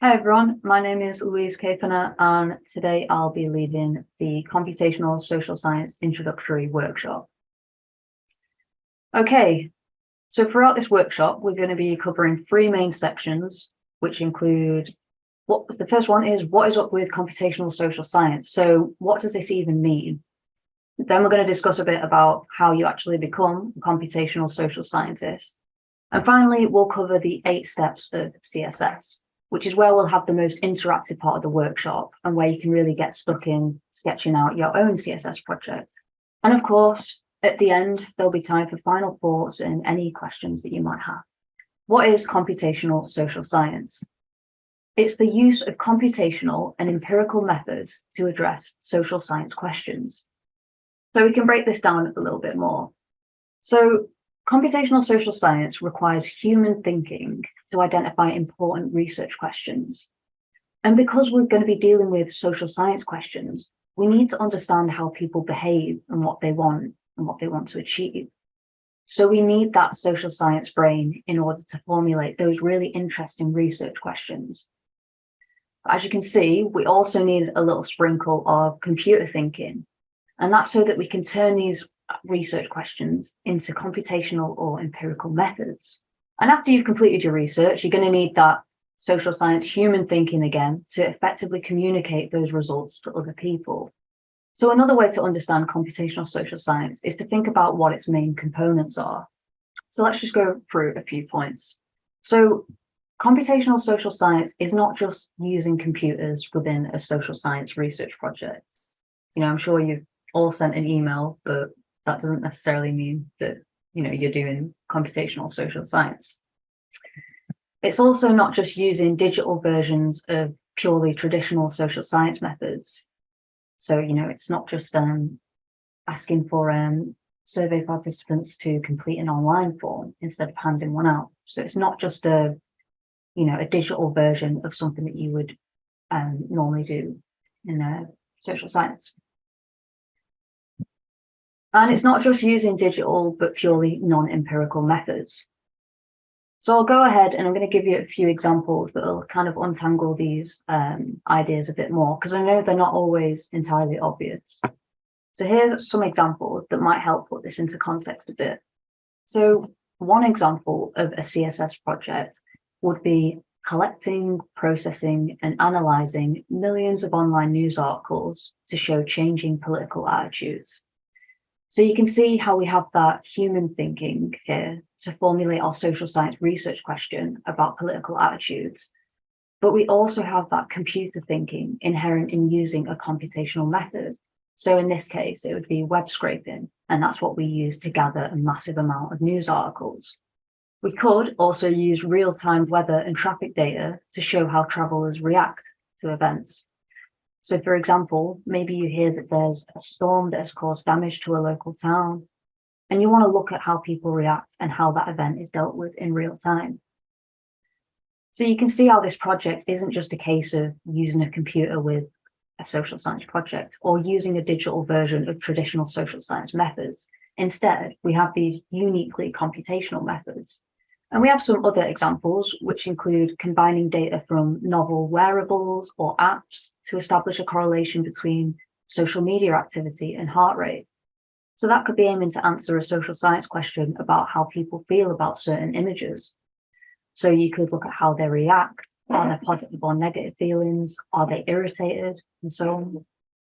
Hi everyone, my name is Louise Kapaner and today I'll be leading the Computational Social Science Introductory Workshop. Okay, so throughout this workshop we're going to be covering three main sections which include what the first one is what is up with computational social science? So what does this even mean? Then we're going to discuss a bit about how you actually become a computational social scientist. And finally, we'll cover the eight steps of CSS which is where we'll have the most interactive part of the workshop and where you can really get stuck in sketching out your own CSS project. And of course, at the end, there'll be time for final thoughts and any questions that you might have. What is computational social science? It's the use of computational and empirical methods to address social science questions. So we can break this down a little bit more. So computational social science requires human thinking to identify important research questions. And because we're going to be dealing with social science questions, we need to understand how people behave and what they want and what they want to achieve. So we need that social science brain in order to formulate those really interesting research questions. As you can see, we also need a little sprinkle of computer thinking. And that's so that we can turn these research questions into computational or empirical methods. And after you've completed your research, you're going to need that social science human thinking again to effectively communicate those results to other people. So another way to understand computational social science is to think about what its main components are. So let's just go through a few points. So computational social science is not just using computers within a social science research project. You know, I'm sure you've all sent an email, but that doesn't necessarily mean that you know, you're doing computational social science. It's also not just using digital versions of purely traditional social science methods. So, you know, it's not just um, asking for um, survey participants to complete an online form instead of handing one out. So it's not just a, you know, a digital version of something that you would um, normally do in a social science. And it's not just using digital, but purely non-empirical methods. So I'll go ahead and I'm going to give you a few examples that will kind of untangle these um, ideas a bit more, because I know they're not always entirely obvious. So here's some examples that might help put this into context a bit. So one example of a CSS project would be collecting, processing and analyzing millions of online news articles to show changing political attitudes. So you can see how we have that human thinking here to formulate our social science research question about political attitudes. But we also have that computer thinking inherent in using a computational method. So in this case, it would be web scraping, and that's what we use to gather a massive amount of news articles. We could also use real-time weather and traffic data to show how travelers react to events. So for example, maybe you hear that there's a storm that has caused damage to a local town, and you want to look at how people react and how that event is dealt with in real time. So you can see how this project isn't just a case of using a computer with a social science project or using a digital version of traditional social science methods. Instead, we have these uniquely computational methods and we have some other examples, which include combining data from novel wearables or apps to establish a correlation between social media activity and heart rate. So that could be aiming to answer a social science question about how people feel about certain images. So you could look at how they react, are there positive or negative feelings, are they irritated, and so on.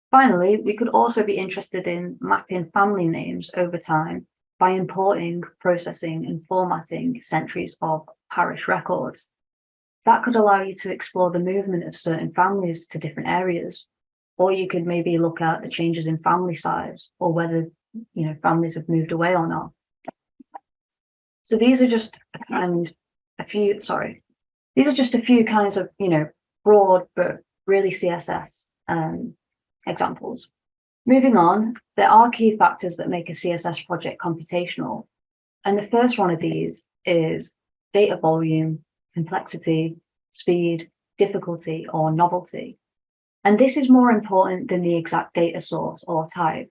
Finally, we could also be interested in mapping family names over time by importing, processing and formatting centuries of parish records. That could allow you to explore the movement of certain families to different areas. Or you could maybe look at the changes in family size or whether you know families have moved away or not. So these are just and a few, sorry, these are just a few kinds of, you know, broad but really CSS um, examples. Moving on, there are key factors that make a CSS project computational. And the first one of these is data volume, complexity, speed, difficulty, or novelty. And this is more important than the exact data source or type.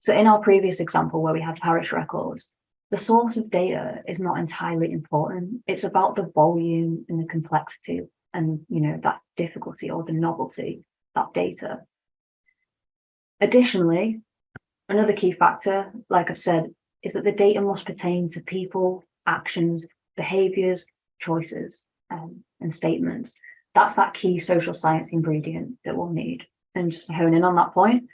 So in our previous example where we had parish records, the source of data is not entirely important. It's about the volume and the complexity and, you know, that difficulty or the novelty, that data. Additionally, another key factor, like I've said, is that the data must pertain to people, actions, behaviors, choices, um, and statements. That's that key social science ingredient that we'll need. And just to hone in on that point,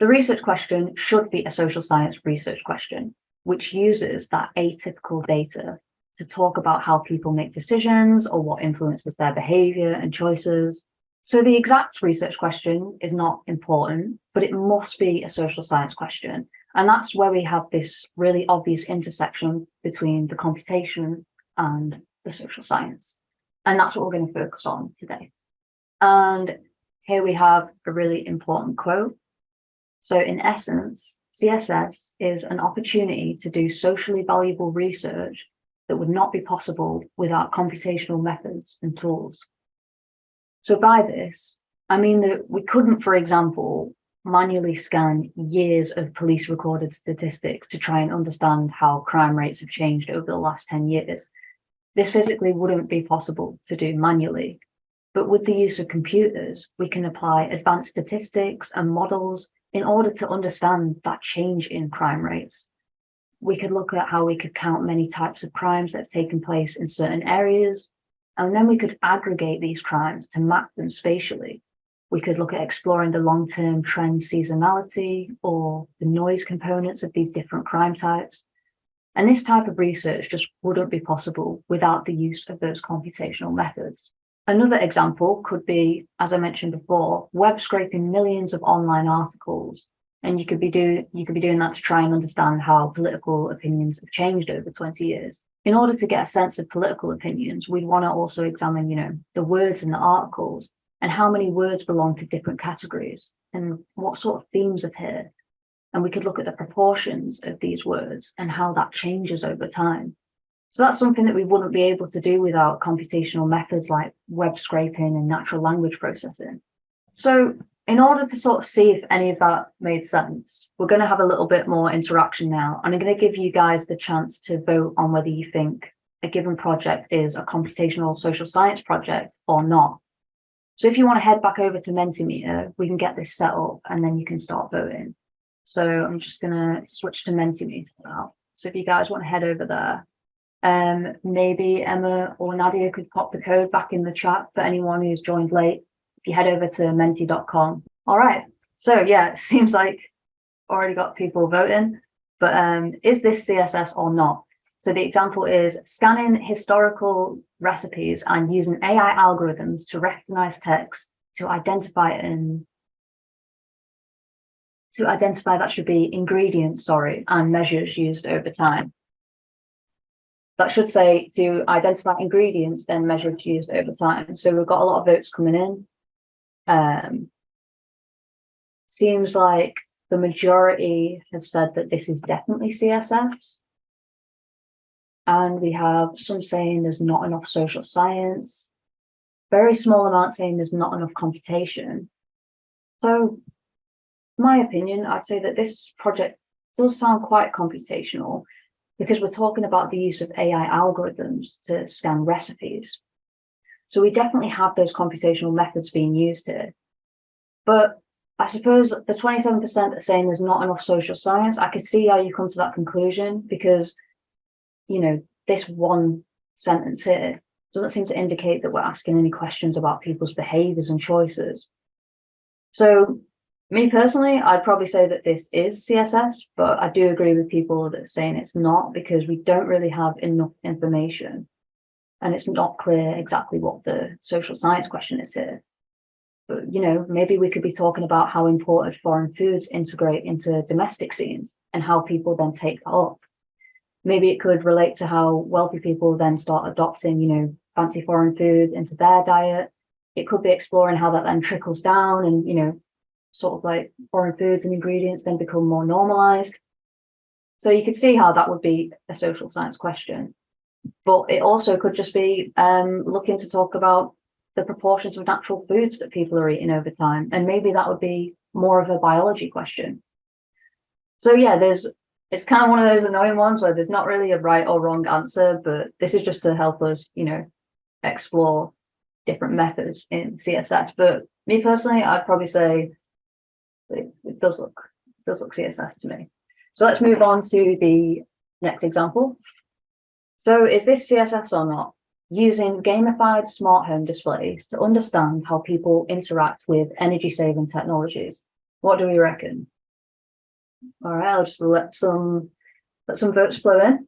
the research question should be a social science research question, which uses that atypical data to talk about how people make decisions or what influences their behavior and choices. So the exact research question is not important, but it must be a social science question. And that's where we have this really obvious intersection between the computation and the social science. And that's what we're going to focus on today. And here we have a really important quote. So in essence, CSS is an opportunity to do socially valuable research that would not be possible without computational methods and tools. So by this, I mean that we couldn't, for example, manually scan years of police recorded statistics to try and understand how crime rates have changed over the last 10 years. This physically wouldn't be possible to do manually, but with the use of computers, we can apply advanced statistics and models in order to understand that change in crime rates we could look at how we could count many types of crimes that have taken place in certain areas. And then we could aggregate these crimes to map them spatially. We could look at exploring the long-term trend seasonality or the noise components of these different crime types. And this type of research just wouldn't be possible without the use of those computational methods. Another example could be, as I mentioned before, web scraping millions of online articles and you could be doing you could be doing that to try and understand how political opinions have changed over 20 years. In order to get a sense of political opinions, we'd want to also examine, you know, the words in the articles and how many words belong to different categories and what sort of themes appear. And we could look at the proportions of these words and how that changes over time. So that's something that we wouldn't be able to do without computational methods like web scraping and natural language processing. So in order to sort of see if any of that made sense, we're going to have a little bit more interaction now. And I'm going to give you guys the chance to vote on whether you think a given project is a computational social science project or not. So if you want to head back over to Mentimeter, we can get this set up and then you can start voting. So I'm just going to switch to Mentimeter now. So if you guys want to head over there, um, maybe Emma or Nadia could pop the code back in the chat for anyone who's joined late you head over to menti.com. All right. So yeah, it seems like already got people voting, but um, is this CSS or not? So the example is scanning historical recipes and using AI algorithms to recognize text to identify and to identify that should be ingredients, sorry, and measures used over time. That should say to identify ingredients, then measures used over time. So we've got a lot of votes coming in. Um, seems like the majority have said that this is definitely CSS. And we have some saying there's not enough social science, very small amount saying there's not enough computation. So my opinion, I'd say that this project does sound quite computational because we're talking about the use of AI algorithms to scan recipes. So we definitely have those computational methods being used here. But I suppose the 27% are saying there's not enough social science. I could see how you come to that conclusion because, you know, this one sentence here doesn't seem to indicate that we're asking any questions about people's behaviors and choices. So me personally, I'd probably say that this is CSS, but I do agree with people that saying it's not because we don't really have enough information and it's not clear exactly what the social science question is here. But, you know, maybe we could be talking about how imported foreign foods integrate into domestic scenes and how people then take that up. Maybe it could relate to how wealthy people then start adopting, you know, fancy foreign foods into their diet. It could be exploring how that then trickles down and, you know, sort of like foreign foods and ingredients then become more normalized. So you could see how that would be a social science question but it also could just be um, looking to talk about the proportions of natural foods that people are eating over time. And maybe that would be more of a biology question. So yeah, there's it's kind of one of those annoying ones where there's not really a right or wrong answer, but this is just to help us, you know, explore different methods in CSS. But me personally, I'd probably say it, it does look it does look CSS to me. So let's move on to the next example. So is this CSS or not? Using gamified smart home displays to understand how people interact with energy saving technologies. What do we reckon? All right, I'll just let some let some votes flow in.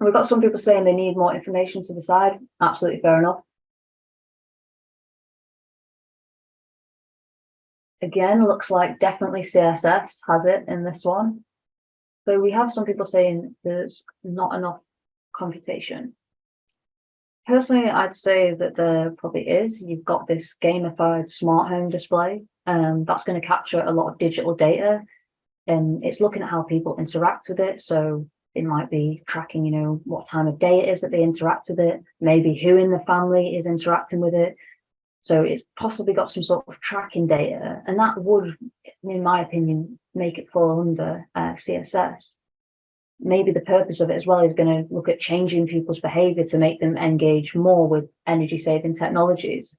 We've got some people saying they need more information to decide. Absolutely fair enough. Again, looks like definitely CSS has it in this one. So we have some people saying there's not enough computation. Personally, I'd say that there probably is. You've got this gamified smart home display, um, that's going to capture a lot of digital data, and it's looking at how people interact with it. So it might be tracking, you know, what time of day it is that they interact with it, maybe who in the family is interacting with it. So it's possibly got some sort of tracking data, and that would, in my opinion, make it fall under uh, CSS. Maybe the purpose of it as well is going to look at changing people's behavior to make them engage more with energy saving technologies.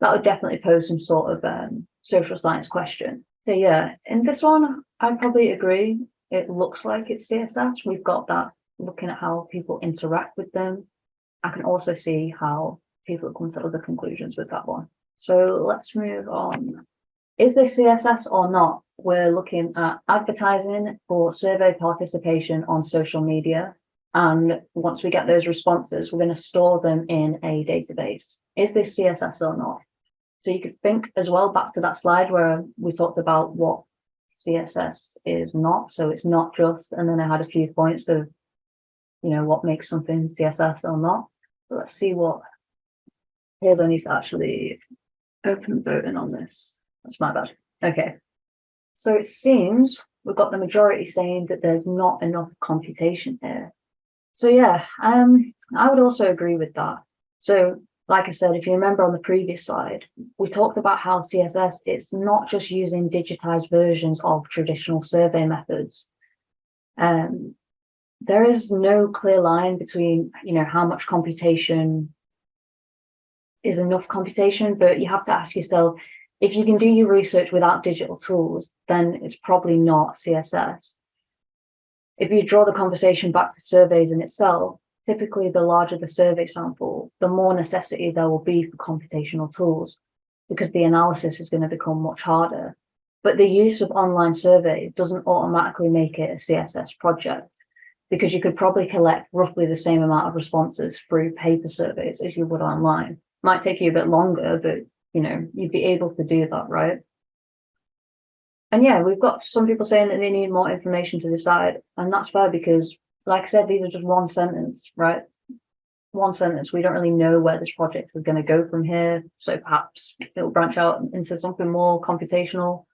That would definitely pose some sort of um, social science question. So yeah, in this one, I probably agree. It looks like it's CSS. We've got that looking at how people interact with them. I can also see how people come to other conclusions with that one. So let's move on. Is this CSS or not? We're looking at advertising for survey participation on social media. And once we get those responses, we're going to store them in a database. Is this CSS or not? So you could think as well back to that slide where we talked about what CSS is not. So it's not just, and then I had a few points of, you know, what makes something CSS or not. So let's see what Here's I need to actually open voting on this. That's my bad. Okay. So it seems we've got the majority saying that there's not enough computation here. So yeah, um, I would also agree with that. So like I said, if you remember on the previous slide, we talked about how CSS, it's not just using digitized versions of traditional survey methods. Um, there is no clear line between, you know, how much computation is enough computation, but you have to ask yourself, if you can do your research without digital tools, then it's probably not CSS. If you draw the conversation back to surveys in itself, typically the larger the survey sample, the more necessity there will be for computational tools because the analysis is going to become much harder. But the use of online surveys doesn't automatically make it a CSS project because you could probably collect roughly the same amount of responses through paper surveys as you would online might take you a bit longer, but you know, you'd be able to do that, right? And yeah, we've got some people saying that they need more information to decide, and that's fair because, like I said, these are just one sentence, right? One sentence. We don't really know where this project is going to go from here, so perhaps it'll branch out into something more computational.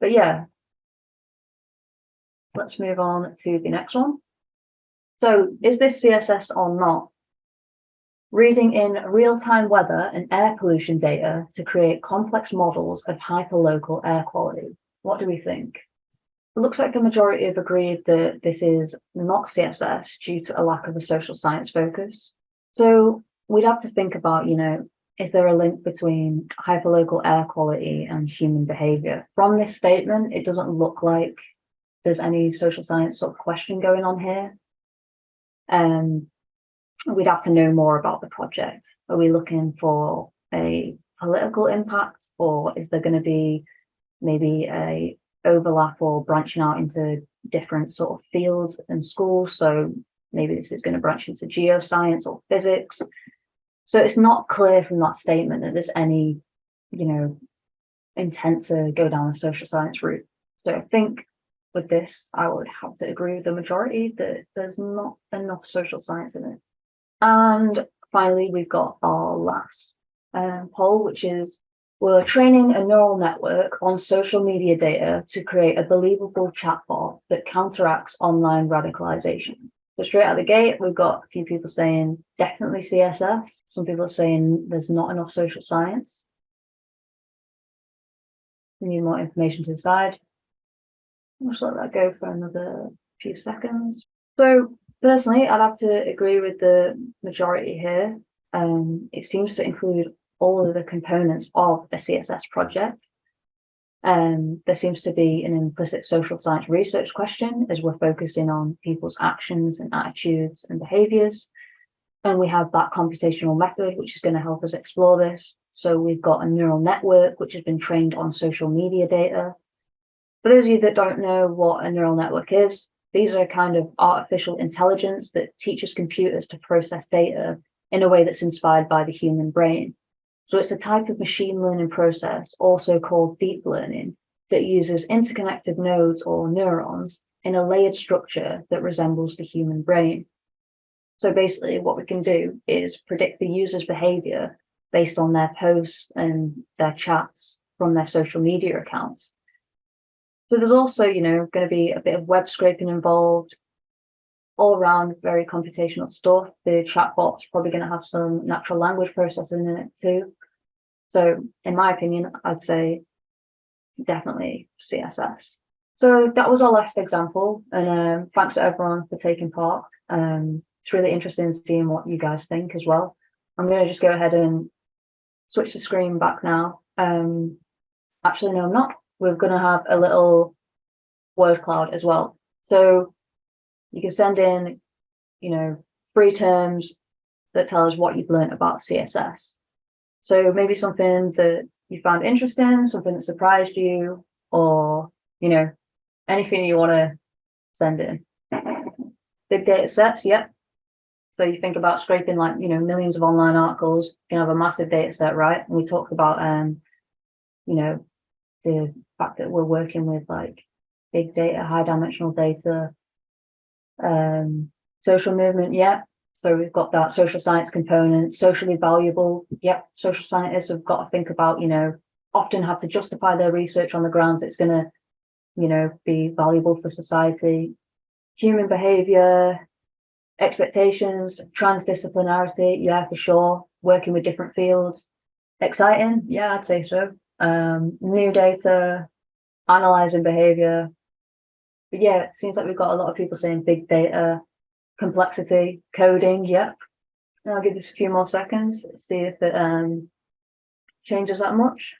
But yeah, let's move on to the next one. So is this CSS or not? Reading in real-time weather and air pollution data to create complex models of hyperlocal air quality. What do we think? It looks like the majority have agreed that this is not CSS due to a lack of a social science focus. So we'd have to think about, you know, is there a link between hyperlocal air quality and human behavior? From this statement, it doesn't look like there's any social science sort of question going on here. Um, we'd have to know more about the project. Are we looking for a political impact or is there going to be maybe a overlap or branching out into different sort of fields and schools? So maybe this is going to branch into geoscience or physics. So it's not clear from that statement that there's any, you know, intent to go down the social science route. So I think with this, I would have to agree with the majority that there's not enough social science in it. And finally, we've got our last um, poll, which is we're training a neural network on social media data to create a believable chatbot that counteracts online radicalization. So straight out of the gate, we've got a few people saying definitely CSS. Some people are saying there's not enough social science. We need more information to decide. I'll just let that go for another few seconds. So Personally, I'd have to agree with the majority here. um, it seems to include all of the components of a CSS project. Um, there seems to be an implicit social science research question as we're focusing on people's actions and attitudes and behaviors. And we have that computational method, which is going to help us explore this. So we've got a neural network, which has been trained on social media data. For those of you that don't know what a neural network is, these are a kind of artificial intelligence that teaches computers to process data in a way that's inspired by the human brain. So it's a type of machine learning process, also called deep learning, that uses interconnected nodes or neurons in a layered structure that resembles the human brain. So basically what we can do is predict the user's behavior based on their posts and their chats from their social media accounts. So there's also, you know, going to be a bit of web scraping involved, all around very computational stuff. The chatbot's probably going to have some natural language processing in it too. So in my opinion, I'd say definitely CSS. So that was our last example. And um, thanks to everyone for taking part. Um, it's really interesting seeing what you guys think as well. I'm going to just go ahead and switch the screen back now. Um, actually, no, I'm not we're going to have a little word cloud as well. So you can send in, you know, free terms that tell us what you've learned about CSS. So maybe something that you found interesting, something that surprised you, or, you know, anything you want to send in. Big data sets, yep. So you think about scraping like, you know, millions of online articles, you have a massive data set, right? And we talked about, um, you know, the fact that we're working with like big data, high dimensional data, um, social movement, yeah. So we've got that social science component, socially valuable. Yep, social scientists have got to think about, you know, often have to justify their research on the grounds it's going to, you know, be valuable for society. Human behavior, expectations, transdisciplinarity, yeah, for sure. Working with different fields. Exciting, yeah, I'd say so um, new data, analyzing behavior. But yeah, it seems like we've got a lot of people saying big data, complexity, coding, yep. And I'll give this a few more seconds, see if it um, changes that much.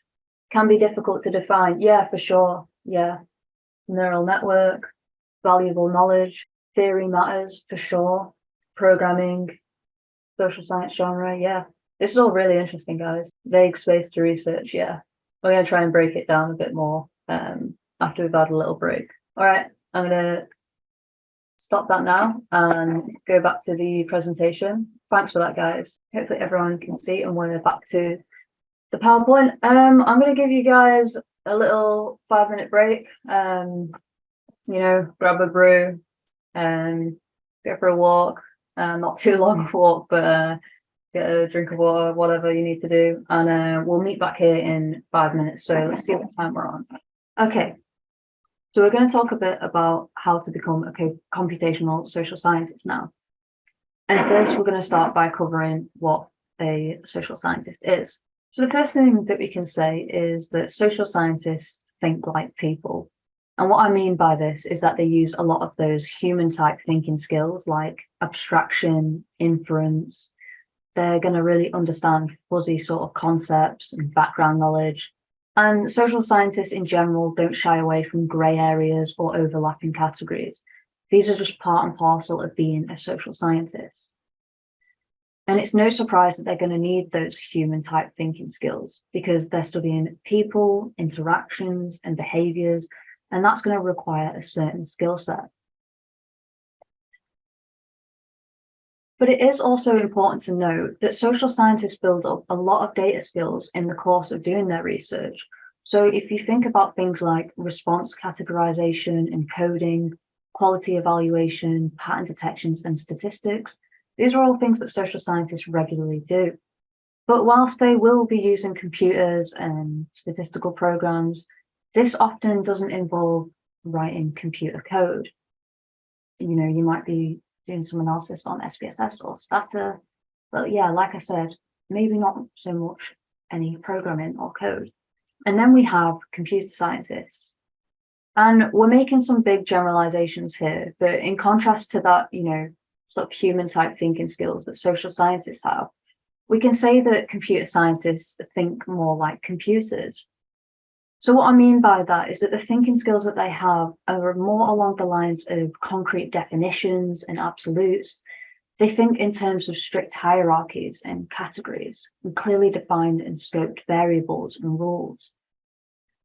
Can be difficult to define, yeah, for sure, yeah. Neural network, valuable knowledge, theory matters, for sure. Programming, social science genre, yeah. This is all really interesting, guys. Vague space to research, yeah. We're going to try and break it down a bit more um, after we've had a little break. All right, I'm going to stop that now and go back to the presentation. Thanks for that, guys. Hopefully everyone can see and we're back to the PowerPoint. Um, I'm going to give you guys a little five minute break. Um, you know, grab a brew and go for a walk. Uh, not too long a walk, but uh, get a drink of water, whatever you need to do. And uh, we'll meet back here in five minutes. So let's see what time we're on. Okay. So we're going to talk a bit about how to become a computational social scientist now. And first, we're going to start by covering what a social scientist is. So the first thing that we can say is that social scientists think like people. And what I mean by this is that they use a lot of those human type thinking skills like abstraction, inference, they're going to really understand fuzzy sort of concepts and background knowledge. And social scientists in general don't shy away from grey areas or overlapping categories. These are just part and parcel of being a social scientist. And it's no surprise that they're going to need those human type thinking skills because they're studying people, interactions and behaviors, and that's going to require a certain skill set. But it is also important to note that social scientists build up a lot of data skills in the course of doing their research. So if you think about things like response categorization encoding, quality evaluation, pattern detections and statistics, these are all things that social scientists regularly do. But whilst they will be using computers and statistical programs, this often doesn't involve writing computer code. You know, you might be doing some analysis on SPSS or Stata. But yeah, like I said, maybe not so much any programming or code. And then we have computer scientists. And we're making some big generalizations here, but in contrast to that, you know, sort of human type thinking skills that social scientists have, we can say that computer scientists think more like computers. So what I mean by that is that the thinking skills that they have are more along the lines of concrete definitions and absolutes. They think in terms of strict hierarchies and categories and clearly defined and scoped variables and rules.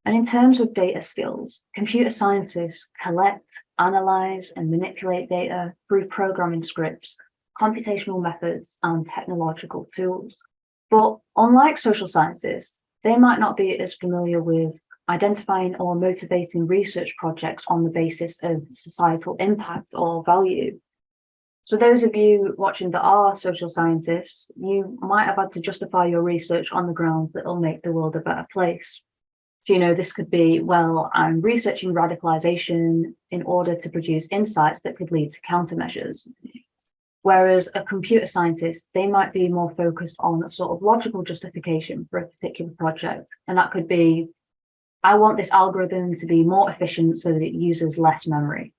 And in terms of data skills, computer scientists collect, analyze and manipulate data through programming scripts, computational methods and technological tools. But unlike social scientists, they might not be as familiar with identifying or motivating research projects on the basis of societal impact or value. So those of you watching that are social scientists, you might have had to justify your research on the grounds that will make the world a better place. So, you know, this could be, well, I'm researching radicalization in order to produce insights that could lead to countermeasures. Whereas a computer scientist, they might be more focused on a sort of logical justification for a particular project. And that could be, I want this algorithm to be more efficient so that it uses less memory.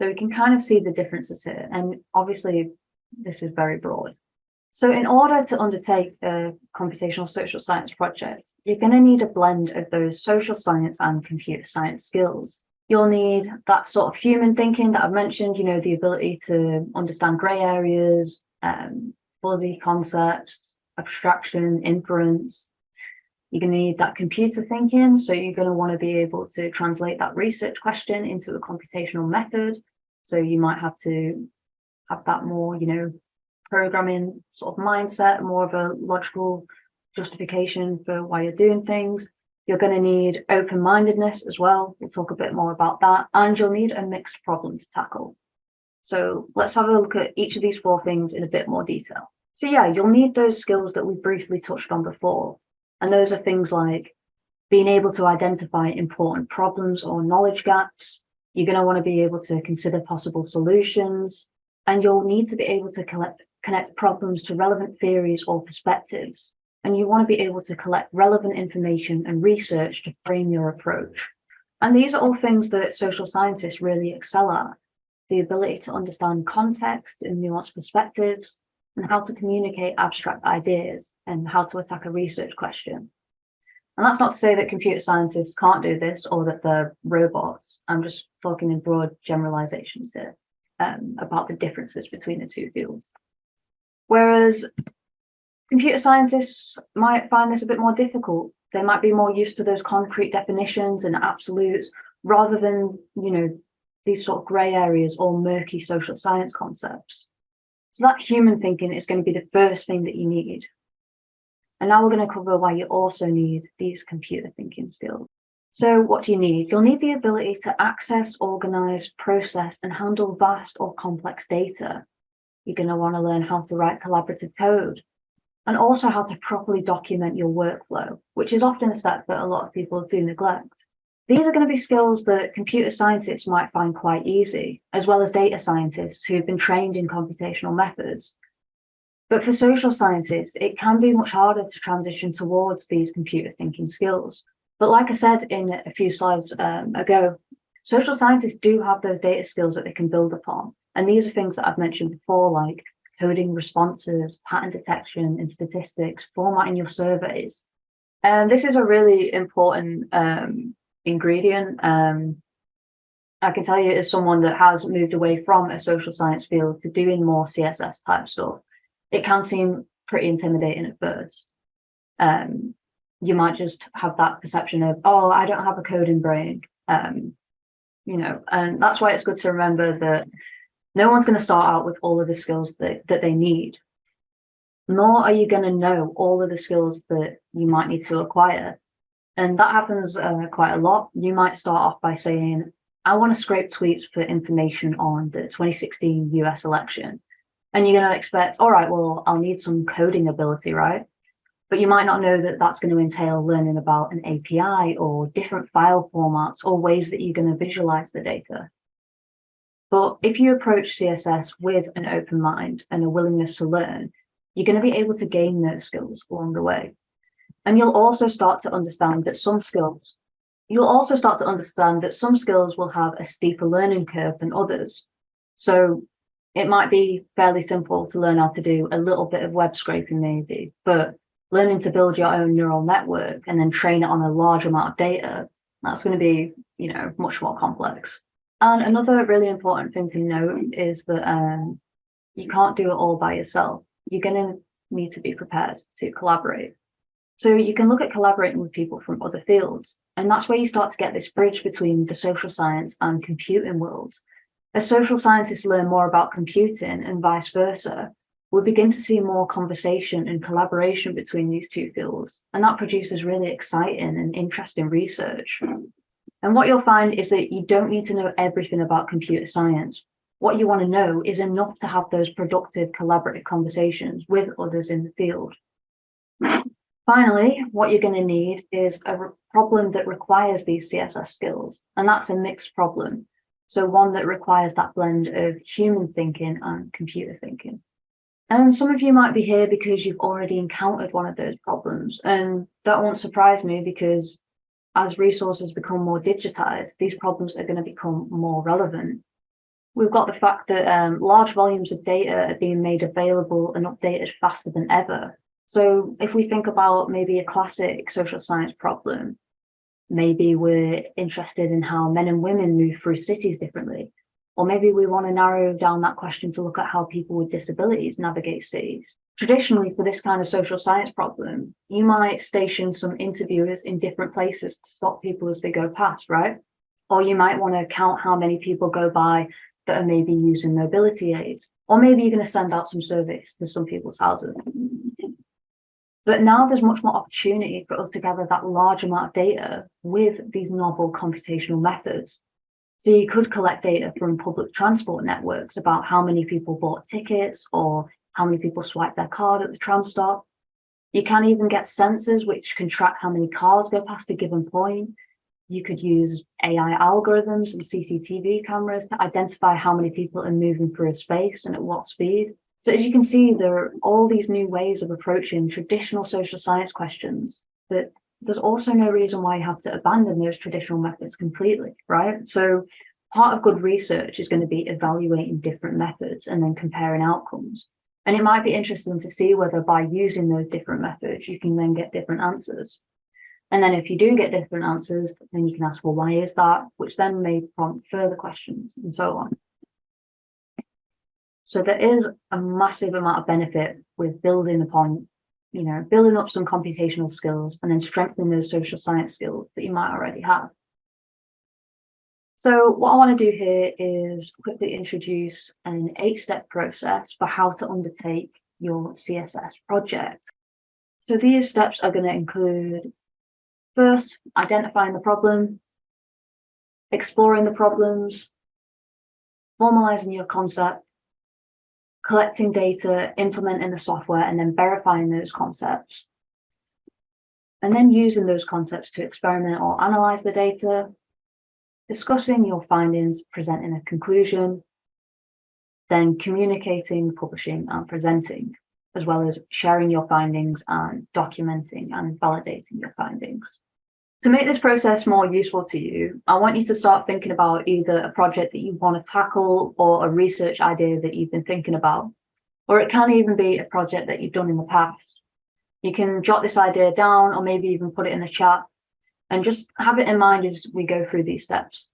So we can kind of see the differences here. And obviously, this is very broad. So in order to undertake a computational social science project, you're going to need a blend of those social science and computer science skills. You'll need that sort of human thinking that I've mentioned, you know, the ability to understand gray areas, um, fuzzy concepts, abstraction, inference, you're going to need that computer thinking. So you're going to want to be able to translate that research question into a computational method. So you might have to have that more, you know, programming sort of mindset, more of a logical justification for why you're doing things. You're going to need open-mindedness as well. We'll talk a bit more about that. And you'll need a mixed problem to tackle. So let's have a look at each of these four things in a bit more detail. So yeah, you'll need those skills that we briefly touched on before. And those are things like being able to identify important problems or knowledge gaps, you're going to want to be able to consider possible solutions, and you'll need to be able to collect, connect problems to relevant theories or perspectives. And you want to be able to collect relevant information and research to frame your approach. And these are all things that social scientists really excel at. The ability to understand context and nuanced perspectives, and how to communicate abstract ideas, and how to attack a research question. And that's not to say that computer scientists can't do this or that they're robots. I'm just talking in broad generalizations here um, about the differences between the two fields. Whereas computer scientists might find this a bit more difficult. They might be more used to those concrete definitions and absolutes rather than, you know, these sort of gray areas or murky social science concepts. So that human thinking is going to be the first thing that you need and now we're going to cover why you also need these computer thinking skills. So what do you need? You'll need the ability to access, organize, process, and handle vast or complex data. You're going to want to learn how to write collaborative code and also how to properly document your workflow, which is often a step that a lot of people do neglect. These are going to be skills that computer scientists might find quite easy, as well as data scientists who've been trained in computational methods but for social sciences, it can be much harder to transition towards these computer thinking skills. But like I said in a few slides um, ago, social scientists do have those data skills that they can build upon. And these are things that I've mentioned before, like coding responses, pattern detection and statistics, formatting your surveys. And this is a really important um, ingredient. Um, I can tell you as someone that has moved away from a social science field to doing more CSS type stuff, it can seem pretty intimidating at first. Um, you might just have that perception of, oh, I don't have a coding brain, um, you know, and that's why it's good to remember that no one's going to start out with all of the skills that, that they need, nor are you going to know all of the skills that you might need to acquire. And that happens uh, quite a lot. You might start off by saying, I want to scrape tweets for information on the 2016 US election. And you're going to expect, all right, well, I'll need some coding ability, right? But you might not know that that's going to entail learning about an API or different file formats or ways that you're going to visualize the data. But if you approach CSS with an open mind and a willingness to learn, you're going to be able to gain those skills along the way. And you'll also start to understand that some skills, you'll also start to understand that some skills will have a steeper learning curve than others. So it might be fairly simple to learn how to do a little bit of web scraping maybe, but learning to build your own neural network and then train it on a large amount of data, that's going to be, you know, much more complex. And another really important thing to note is that um, you can't do it all by yourself. You're going to need to be prepared to collaborate. So you can look at collaborating with people from other fields, and that's where you start to get this bridge between the social science and computing worlds. As social scientists learn more about computing and vice versa, we begin to see more conversation and collaboration between these two fields, and that produces really exciting and interesting research. And what you'll find is that you don't need to know everything about computer science. What you want to know is enough to have those productive collaborative conversations with others in the field. Finally, what you're going to need is a problem that requires these CSS skills, and that's a mixed problem. So one that requires that blend of human thinking and computer thinking. And some of you might be here because you've already encountered one of those problems, and that won't surprise me because as resources become more digitized, these problems are going to become more relevant. We've got the fact that um, large volumes of data are being made available and updated faster than ever. So if we think about maybe a classic social science problem, maybe we're interested in how men and women move through cities differently. Or maybe we want to narrow down that question to look at how people with disabilities navigate cities. Traditionally, for this kind of social science problem, you might station some interviewers in different places to stop people as they go past, right? Or you might want to count how many people go by that are maybe using mobility aids. Or maybe you're going to send out some surveys to some people's houses. But now there's much more opportunity for us to gather that large amount of data with these novel computational methods. So you could collect data from public transport networks about how many people bought tickets or how many people swipe their card at the tram stop. You can even get sensors which can track how many cars go past a given point. You could use AI algorithms and CCTV cameras to identify how many people are moving through a space and at what speed. So as you can see, there are all these new ways of approaching traditional social science questions, but there's also no reason why you have to abandon those traditional methods completely, right? So part of good research is going to be evaluating different methods and then comparing outcomes. And it might be interesting to see whether by using those different methods, you can then get different answers. And then if you do get different answers, then you can ask, well, why is that? Which then may prompt further questions and so on. So there is a massive amount of benefit with building upon, you know, building up some computational skills and then strengthening those social science skills that you might already have. So what I want to do here is quickly introduce an eight-step process for how to undertake your CSS project. So these steps are going to include first, identifying the problem, exploring the problems, formalizing your concept, collecting data, implementing the software, and then verifying those concepts. And then using those concepts to experiment or analyze the data, discussing your findings, presenting a conclusion, then communicating, publishing, and presenting, as well as sharing your findings and documenting and validating your findings. To make this process more useful to you, I want you to start thinking about either a project that you want to tackle or a research idea that you've been thinking about. Or it can even be a project that you've done in the past. You can jot this idea down or maybe even put it in the chat and just have it in mind as we go through these steps.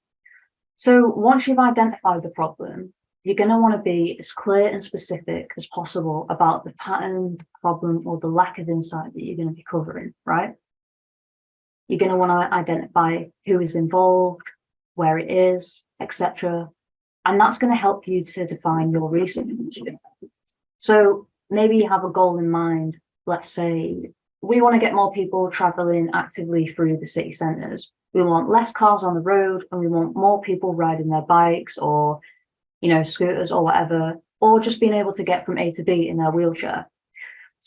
So once you've identified the problem, you're going to want to be as clear and specific as possible about the pattern, the problem, or the lack of insight that you're going to be covering, right? You're going to want to identify who is involved, where it is, etc. And that's going to help you to define your research. So maybe you have a goal in mind. Let's say we want to get more people traveling actively through the city centres. We want less cars on the road and we want more people riding their bikes or, you know, scooters or whatever, or just being able to get from A to B in their wheelchair.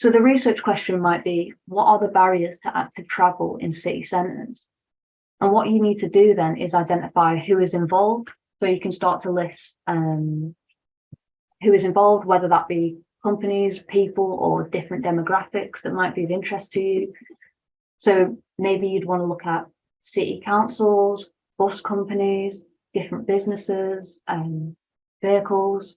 So the research question might be, what are the barriers to active travel in city centres? And what you need to do then is identify who is involved. So you can start to list um, who is involved, whether that be companies, people, or different demographics that might be of interest to you. So maybe you'd want to look at city councils, bus companies, different businesses, um, vehicles,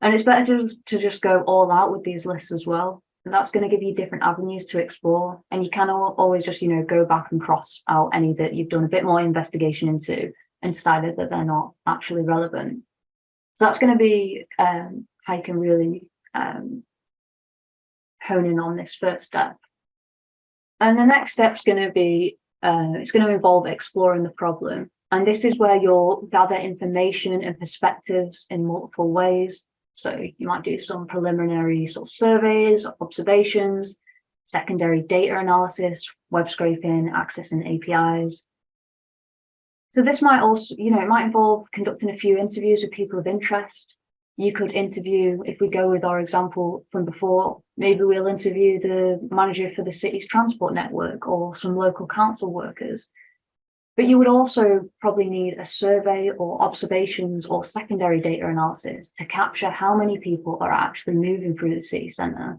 And it's better to, to just go all out with these lists as well. And that's going to give you different avenues to explore. And you can always just, you know, go back and cross out any that you've done a bit more investigation into and decided that they're not actually relevant. So that's going to be um, how you can really um, hone in on this first step. And the next step is going to be, uh, it's going to involve exploring the problem. And this is where you'll gather information and perspectives in multiple ways. So you might do some preliminary sort of surveys, observations, secondary data analysis, web scraping, accessing APIs. So this might also, you know, it might involve conducting a few interviews with people of interest. You could interview, if we go with our example from before, maybe we'll interview the manager for the city's transport network or some local council workers. But you would also probably need a survey or observations or secondary data analysis to capture how many people are actually moving through the city centre.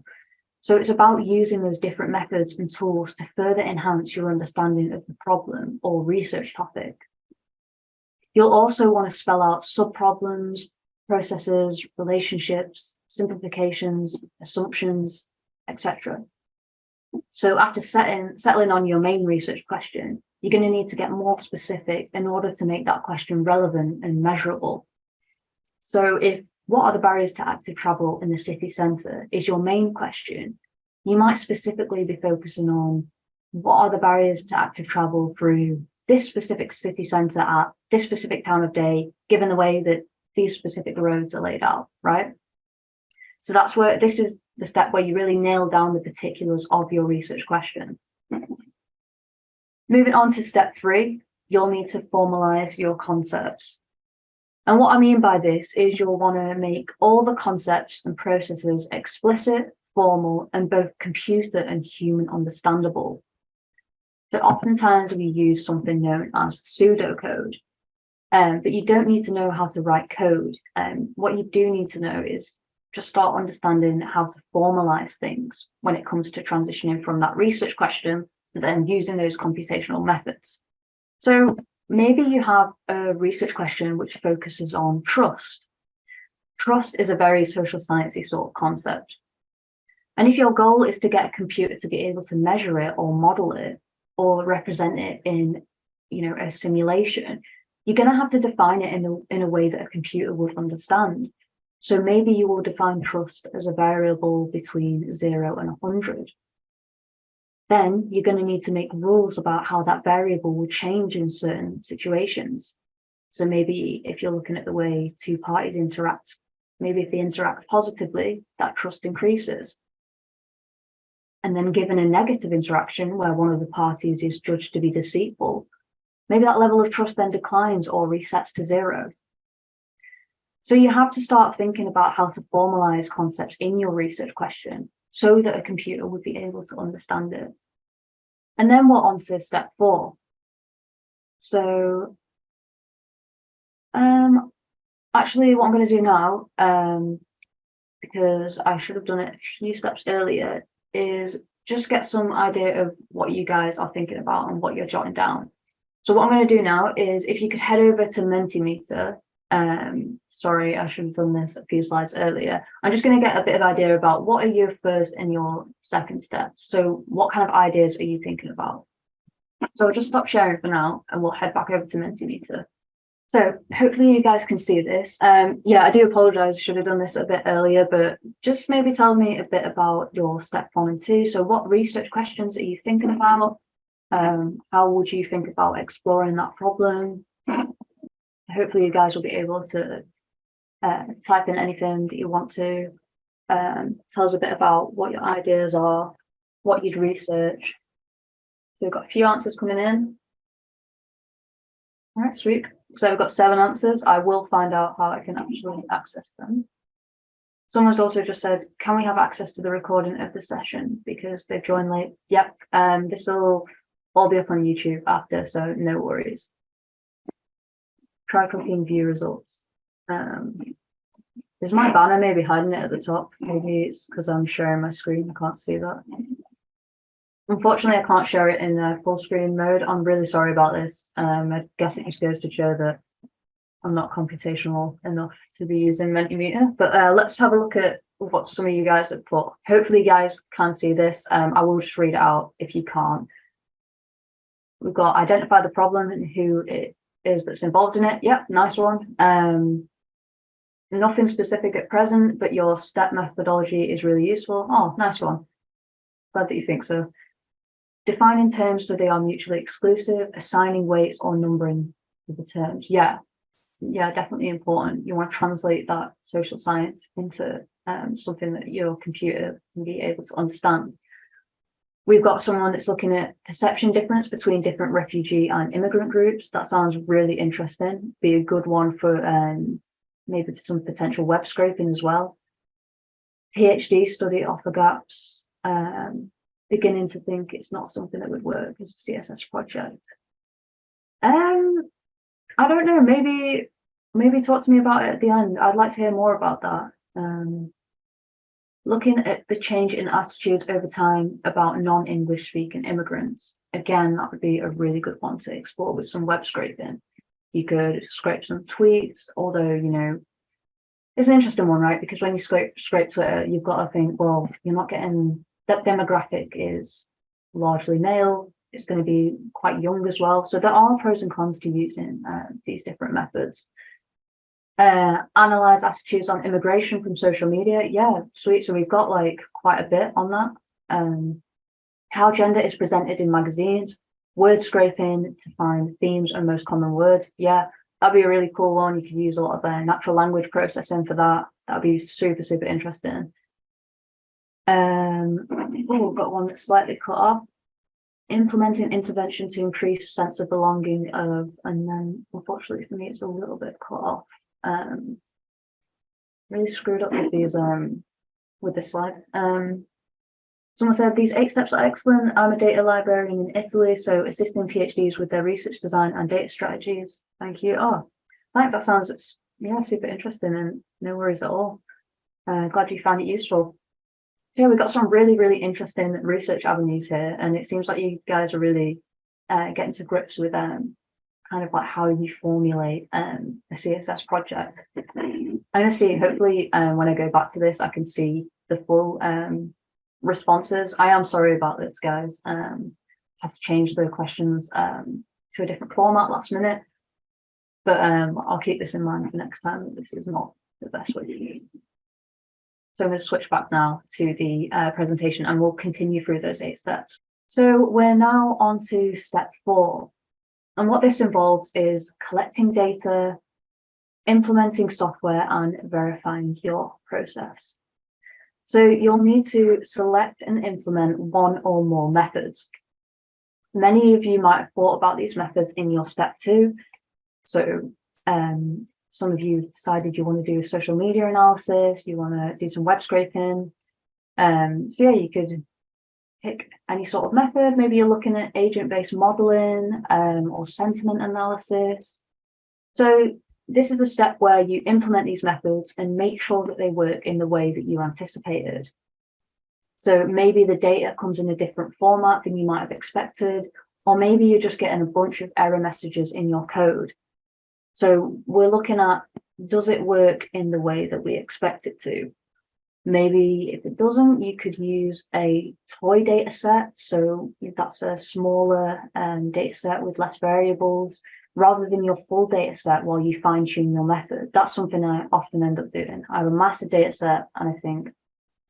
So it's about using those different methods and tools to further enhance your understanding of the problem or research topic. You'll also want to spell out subproblems, processes, relationships, simplifications, assumptions, etc. So after setting, settling on your main research question, you're going to need to get more specific in order to make that question relevant and measurable. So if what are the barriers to active travel in the city centre is your main question, you might specifically be focusing on what are the barriers to active travel through this specific city centre at this specific time of day, given the way that these specific roads are laid out, right? So that's where this is the step where you really nail down the particulars of your research question. Moving on to step three, you'll need to formalize your concepts. And what I mean by this is you'll want to make all the concepts and processes explicit, formal, and both computer and human understandable. So oftentimes we use something known as pseudocode, um, but you don't need to know how to write code. Um, what you do need to know is just start understanding how to formalize things when it comes to transitioning from that research question then using those computational methods. So maybe you have a research question which focuses on trust. Trust is a very social sciencey sort of concept. And if your goal is to get a computer to be able to measure it or model it or represent it in you know, a simulation, you're going to have to define it in a, in a way that a computer would understand. So maybe you will define trust as a variable between zero and 100 then you're going to need to make rules about how that variable will change in certain situations. So maybe if you're looking at the way two parties interact, maybe if they interact positively, that trust increases. And then given a negative interaction where one of the parties is judged to be deceitful, maybe that level of trust then declines or resets to zero. So you have to start thinking about how to formalize concepts in your research question so that a computer would be able to understand it. And then we're on to step four. So um, actually what I'm going to do now, um, because I should have done it a few steps earlier, is just get some idea of what you guys are thinking about and what you're jotting down. So what I'm going to do now is if you could head over to Mentimeter um, sorry, I should have done this a few slides earlier. I'm just going to get a bit of idea about what are your first and your second steps. So what kind of ideas are you thinking about? So I'll just stop sharing for now and we'll head back over to Mentimeter. So hopefully you guys can see this. Um, yeah, I do apologize, should have done this a bit earlier, but just maybe tell me a bit about your step one and two. So what research questions are you thinking about? Um, how would you think about exploring that problem? Hopefully you guys will be able to uh, type in anything that you want to. Um, tell us a bit about what your ideas are, what you'd research. So we've got a few answers coming in. All right, sweet. So we've got seven answers. I will find out how I can actually access them. Someone's also just said, can we have access to the recording of the session because they've joined late? Yep, um, this will all be up on YouTube after, so no worries try clicking view results. Um, is my banner maybe hiding it at the top? Maybe it's because I'm sharing my screen. I can't see that. Unfortunately, I can't share it in uh, full screen mode. I'm really sorry about this. Um, I guess it just goes to show that I'm not computational enough to be using Mentimeter, but uh, let's have a look at what some of you guys have put. Hopefully you guys can see this. Um, I will just read it out if you can't. We've got identify the problem and who it is that's involved in it. Yep, nice one. Um, nothing specific at present, but your step methodology is really useful. Oh, nice one. Glad that you think so. Defining terms so they are mutually exclusive, assigning weights or numbering the terms. Yeah, yeah, definitely important. You want to translate that social science into um, something that your computer can be able to understand. We've got someone that's looking at perception difference between different refugee and immigrant groups. That sounds really interesting. Be a good one for um, maybe some potential web scraping as well. PhD study offer gaps. Um, beginning to think it's not something that would work as a CSS project. Um, I don't know, maybe maybe talk to me about it at the end. I'd like to hear more about that. Um, looking at the change in attitudes over time about non-English speaking immigrants. Again, that would be a really good one to explore with some web scraping. You could scrape some tweets, although, you know, it's an interesting one, right? Because when you scrape, scrape Twitter, you've got to think, well, you're not getting, that demographic is largely male, it's going to be quite young as well. So there are pros and cons to using uh, these different methods uh, analyze attitudes on immigration from social media. Yeah, sweet. So we've got like quite a bit on that. Um, how gender is presented in magazines, word scraping to find themes and most common words. Yeah, that'd be a really cool one. You could use a lot of uh, natural language processing for that. That'd be super, super interesting. Um, oh, we've got one that's slightly cut off. Implementing intervention to increase sense of belonging of, and then unfortunately for me, it's a little bit cut off um, really screwed up with these um with this slide. Um, someone said these eight steps are excellent. I'm a data librarian in Italy, so assisting PhDs with their research design and data strategies. Thank you. Oh, thanks. That sounds yeah super interesting and no worries at all. Uh, glad you found it useful. So yeah, we've got some really really interesting research avenues here, and it seems like you guys are really uh, getting to grips with um kind of like how you formulate um, a CSS project. I'm going to see, hopefully, um, when I go back to this, I can see the full um, responses. I am sorry about this, guys. Um, I had to change the questions um, to a different format last minute, but um, I'll keep this in mind for next time. This is not the best way to do it. So I'm going to switch back now to the uh, presentation and we'll continue through those eight steps. So we're now on to step four, and what this involves is collecting data, implementing software and verifying your process. So you'll need to select and implement one or more methods. Many of you might have thought about these methods in your step two. So um, some of you decided you want to do social media analysis, you want to do some web scraping. Um, so yeah, you could pick any sort of method. Maybe you're looking at agent-based modeling um, or sentiment analysis. So this is a step where you implement these methods and make sure that they work in the way that you anticipated. So maybe the data comes in a different format than you might have expected, or maybe you're just getting a bunch of error messages in your code. So we're looking at, does it work in the way that we expect it to? Maybe if it doesn't, you could use a toy data set. So that's a smaller um, data set with less variables rather than your full data set while you fine tune your method. That's something I often end up doing. I have a massive data set and I think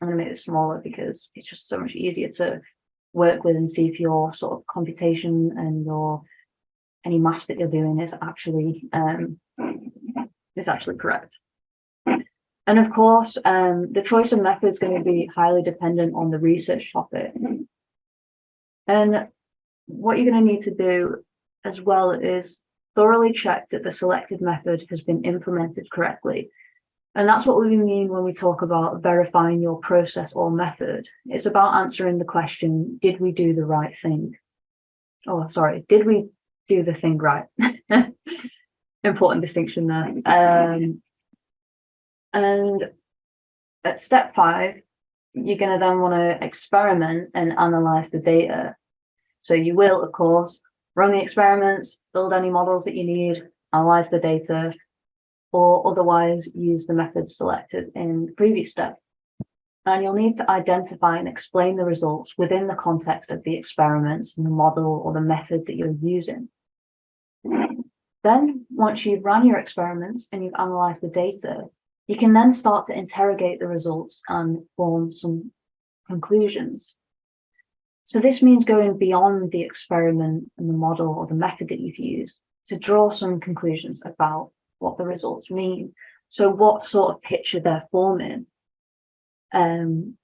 I'm going to make it smaller because it's just so much easier to work with and see if your sort of computation and your any math that you're doing is actually um, is actually correct. And of course, um, the choice of method is going to be highly dependent on the research topic. And what you're going to need to do as well is thoroughly check that the selected method has been implemented correctly. And that's what we mean when we talk about verifying your process or method. It's about answering the question, did we do the right thing? Oh, sorry, did we do the thing right? Important distinction there. Um, and at step five, you're going to then want to experiment and analyze the data. So you will, of course, run the experiments, build any models that you need, analyze the data, or otherwise use the methods selected in the previous step. And you'll need to identify and explain the results within the context of the experiments and the model or the method that you're using. Then, once you've run your experiments and you've analyzed the data, you can then start to interrogate the results and form some conclusions. So this means going beyond the experiment and the model or the method that you've used to draw some conclusions about what the results mean. So what sort of picture they're forming. Um,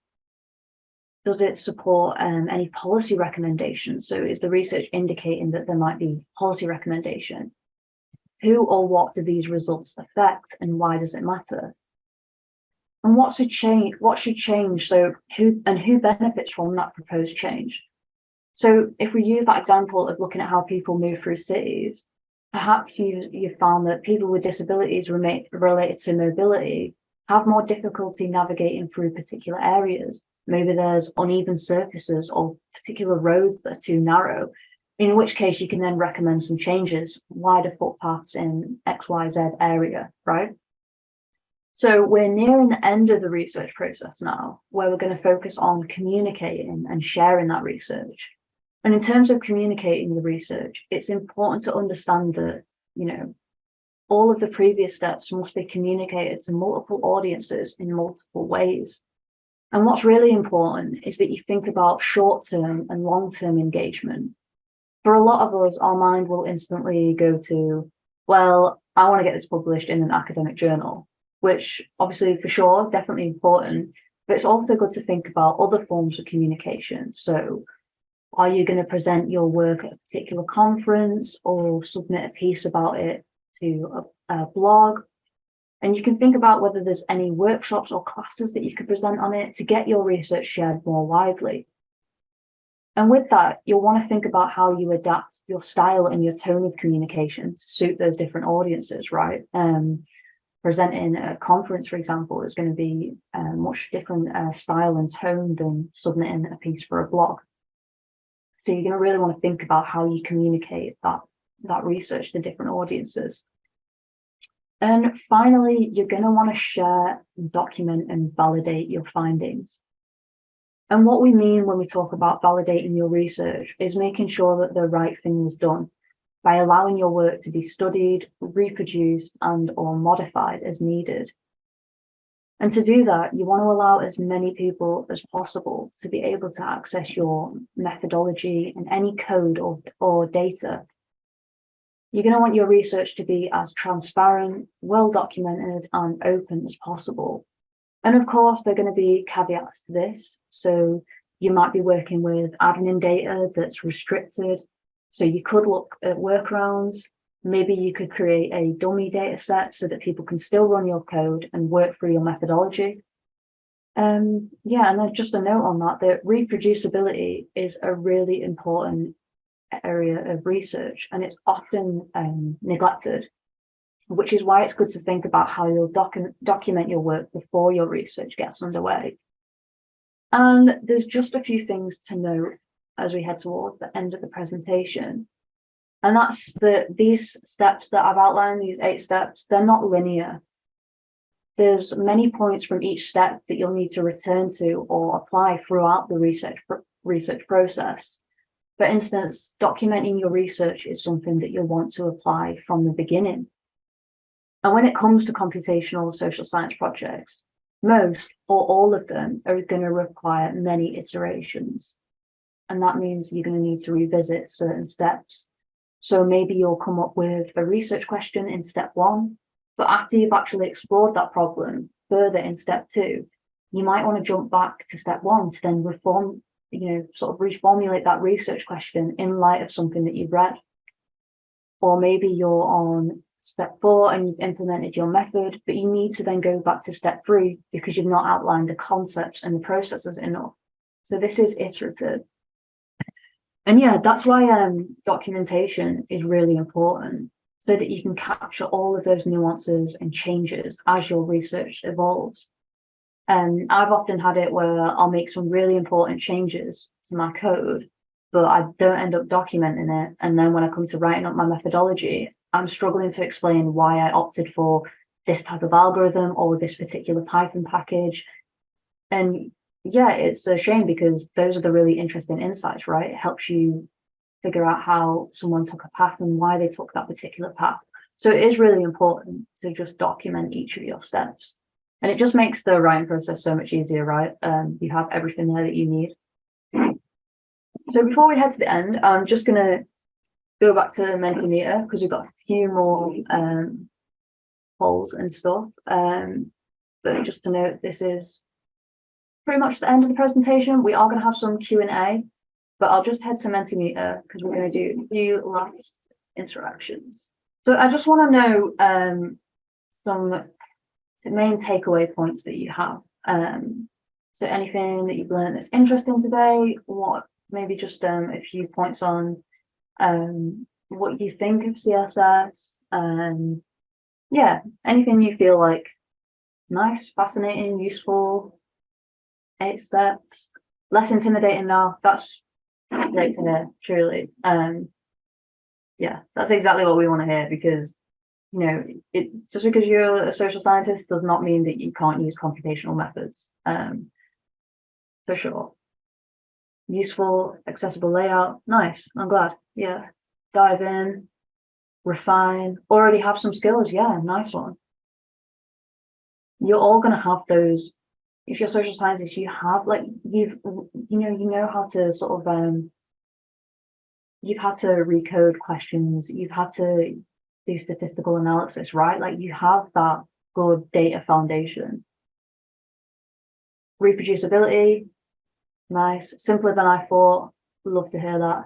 does it support um, any policy recommendations? So is the research indicating that there might be policy recommendation? Who or what do these results affect and why does it matter? And what's a change? What should change? So who and who benefits from that proposed change? So if we use that example of looking at how people move through cities, perhaps you you found that people with disabilities related to mobility have more difficulty navigating through particular areas. Maybe there's uneven surfaces or particular roads that are too narrow, in which case you can then recommend some changes, wider footpaths in XYZ area, right? So we're nearing the end of the research process now, where we're going to focus on communicating and sharing that research. And in terms of communicating the research, it's important to understand that, you know, all of the previous steps must be communicated to multiple audiences in multiple ways. And what's really important is that you think about short-term and long-term engagement. For a lot of us, our mind will instantly go to, well, I want to get this published in an academic journal, which obviously for sure, definitely important, but it's also good to think about other forms of communication. So are you going to present your work at a particular conference or submit a piece about it to a, a blog. And you can think about whether there's any workshops or classes that you could present on it to get your research shared more widely. And with that, you'll want to think about how you adapt your style and your tone of communication to suit those different audiences, right? Um, presenting a conference, for example, is going to be a much different uh, style and tone than submitting a piece for a blog. So you're going to really want to think about how you communicate that, that research to different audiences. And finally, you're going to want to share, document and validate your findings. And what we mean when we talk about validating your research is making sure that the right thing was done by allowing your work to be studied, reproduced and or modified as needed. And to do that, you want to allow as many people as possible to be able to access your methodology and any code or, or data you're going to want your research to be as transparent, well documented and open as possible. And of course, there are going to be caveats to this. So you might be working with admin data that's restricted. So you could look at workarounds. Maybe you could create a dummy data set so that people can still run your code and work through your methodology. Um, yeah, and then just a note on that, that reproducibility is a really important area of research and it's often um, neglected, which is why it's good to think about how you'll docu document your work before your research gets underway. And there's just a few things to note as we head towards the end of the presentation. And that's that these steps that I've outlined, these eight steps, they're not linear. There's many points from each step that you'll need to return to or apply throughout the research, research process. For instance, documenting your research is something that you'll want to apply from the beginning. And when it comes to computational social science projects, most or all of them are going to require many iterations. And that means you're going to need to revisit certain steps. So maybe you'll come up with a research question in step one, but after you've actually explored that problem further in step two, you might want to jump back to step one to then reform you know, sort of reformulate that research question in light of something that you've read. Or maybe you're on step four and you've implemented your method, but you need to then go back to step three because you've not outlined the concepts and the processes enough. So this is iterative. And yeah, that's why um, documentation is really important so that you can capture all of those nuances and changes as your research evolves. And I've often had it where I'll make some really important changes to my code, but I don't end up documenting it. And then when I come to writing up my methodology, I'm struggling to explain why I opted for this type of algorithm or this particular Python package. And yeah, it's a shame because those are the really interesting insights, right? It helps you figure out how someone took a path and why they took that particular path. So it is really important to just document each of your steps. And it just makes the writing process so much easier, right? Um, you have everything there that you need. So before we head to the end, I'm just going to go back to Mentimeter because we've got a few more um, polls and stuff. Um, but just to note, this is pretty much the end of the presentation. We are going to have some Q&A, but I'll just head to Mentimeter because we're going to do a few last interactions. So I just want to know um, some main takeaway points that you have. Um, so anything that you've learned that's interesting today, what maybe just um, a few points on um, what you think of CSS, um, yeah, anything you feel like nice, fascinating, useful, eight steps, less intimidating now. That's great to hear, truly. Um, yeah, that's exactly what we want to hear because, you know, it just because you're a social scientist does not mean that you can't use computational methods. Um, for sure. Useful, accessible layout. Nice. I'm glad. Yeah. Dive in, refine, already have some skills. Yeah, nice one. You're all going to have those. If you're social scientists, you have like you've you know you know how to sort of um you've had to recode questions, you've had to do statistical analysis, right? Like you have that good data foundation. Reproducibility, nice, simpler than I thought. Love to hear that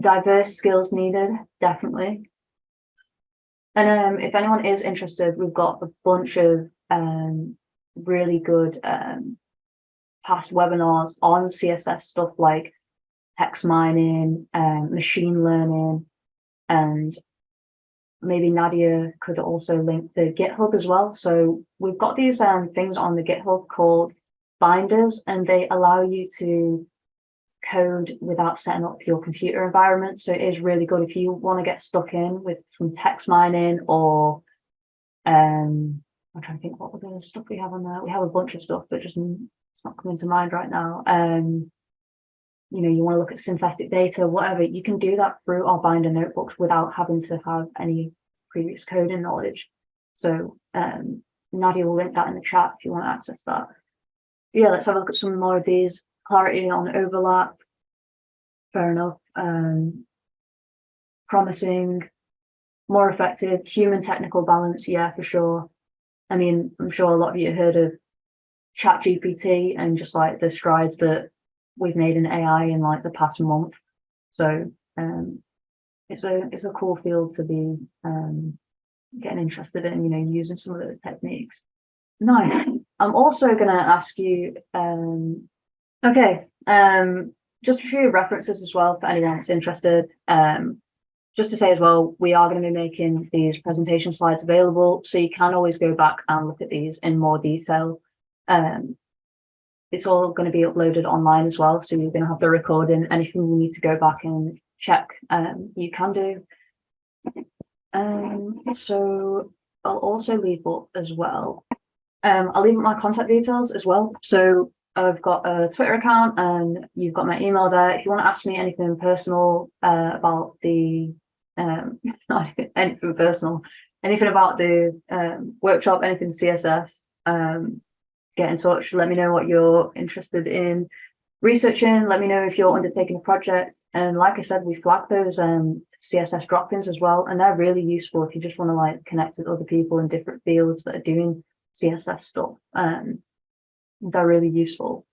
diverse skills needed, definitely. And um, if anyone is interested, we've got a bunch of um, really good um, past webinars on CSS stuff like text mining, um, machine learning, and maybe Nadia could also link the GitHub as well. So we've got these um, things on the GitHub called binders, and they allow you to code without setting up your computer environment. So it is really good if you want to get stuck in with some text mining or um I'm trying to think what other stuff we have on there. We have a bunch of stuff, but just it's not coming to mind right now. Um, you know, you want to look at synthetic data, whatever, you can do that through our binder notebooks without having to have any previous coding knowledge. So um, Nadia will link that in the chat if you want to access that. Yeah, let's have a look at some more of these clarity on overlap, fair enough. Um, promising, more effective, human technical balance, yeah, for sure. I mean, I'm sure a lot of you heard of chat GPT and just like the strides that we've made in AI in like the past month. So um, it's a it's a cool field to be um, getting interested in, you know, using some of those techniques. Nice. I'm also going to ask you um, Okay, um, just a few references as well for anyone that's interested. Um, just to say as well, we are going to be making these presentation slides available, so you can always go back and look at these in more detail. Um, it's all going to be uploaded online as well, so you're going to have the recording. Anything you need to go back and check, um, you can do. Um, so I'll also leave up as well. Um, I'll leave up my contact details as well. So I've got a Twitter account and you've got my email there. If you want to ask me anything personal uh, about the, um, not anything personal, anything about the um, workshop, anything CSS, um, get in touch. Let me know what you're interested in researching. Let me know if you're undertaking a project. And like I said, we flag those um, CSS drop-ins as well. And they're really useful if you just want to like connect with other people in different fields that are doing CSS stuff. Um, they're really useful.